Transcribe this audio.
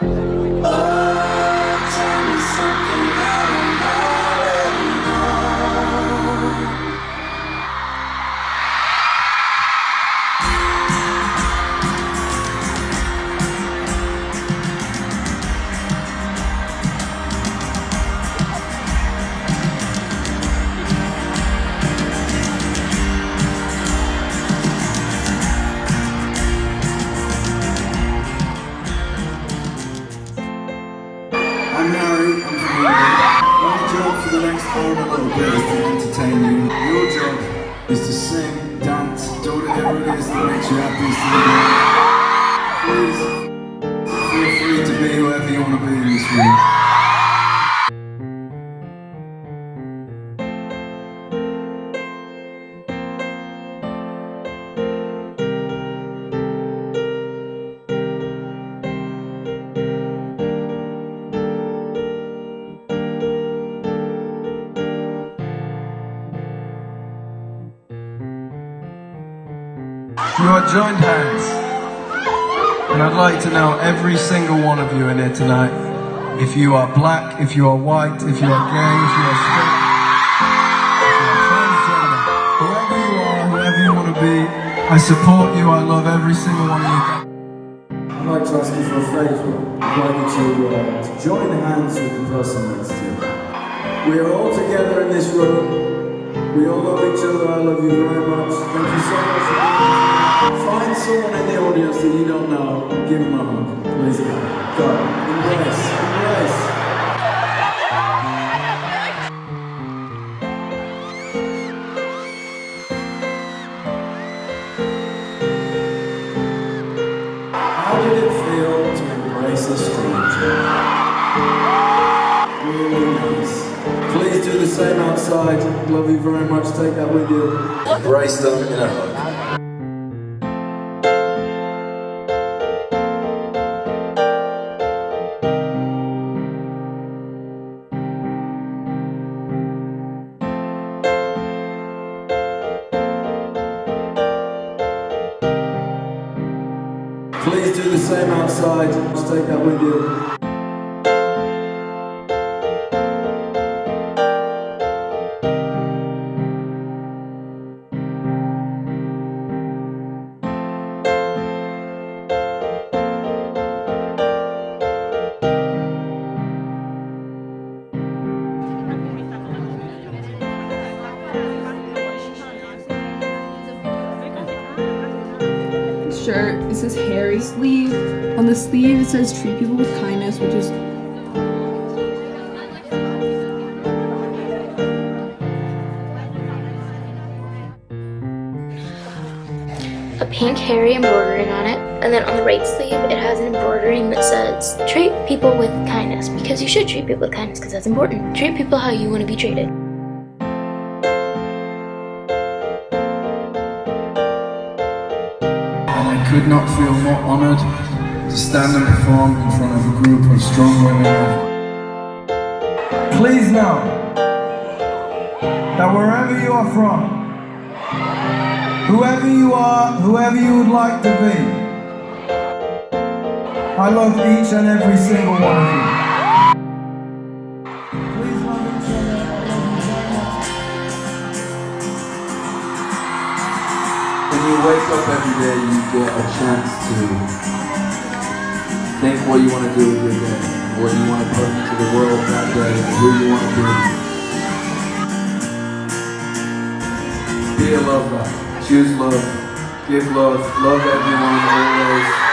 I'm My job for the next hour and a little bit is to entertain you. Your job is to sing, dance, do whatever it is that makes you happy. Please, feel free to be whoever you want to be in this room. You are joined hands. And I'd like to know every single one of you in here tonight. If you are black, if you are white, if you are gay, if you are straight, if you are transgender, whoever you are, whoever you want to be, I support you, I love every single one of you. I'd like to ask you for a favour. I'd like you to, uh, to join hands with the person next to you. We are all together in this room. We all love each other. I love you very much. Thank you audience that you don't know give them a hug. Please go. Go. Embrace. Embrace. How did it feel to embrace a stranger? Really. Please do the same outside. Love you very much. Take that with you. Embrace them in a hug. Do the same outside. Just take that with you. Shirt. It says Harry sleeve. On the sleeve, it says treat people with kindness, which is a pink Harry embroidering on it. And then on the right sleeve, it has an embroidering that says, treat people with kindness. Because you should treat people with kindness, because that's important. Treat people how you want to be treated. Could not feel more honoured to stand and perform in front of a group of strong women. Please know that wherever you are from, whoever you are, whoever you would like to be, I love each and every single one of you. You wake up every day, you get a chance to think what you want to do with your day, what you want to put into the world that day, who you want to be. Be a love guy. Choose love. Give love. Love everyone.